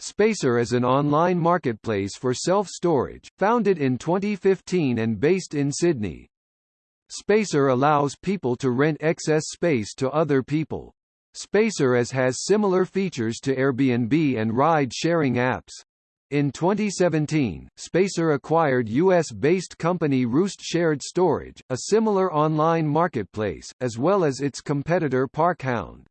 Spacer is an online marketplace for self-storage, founded in 2015 and based in Sydney. Spacer allows people to rent excess space to other people. Spacer as has similar features to Airbnb and ride-sharing apps. In 2017, Spacer acquired US-based company Roost Shared Storage, a similar online marketplace, as well as its competitor Parkhound.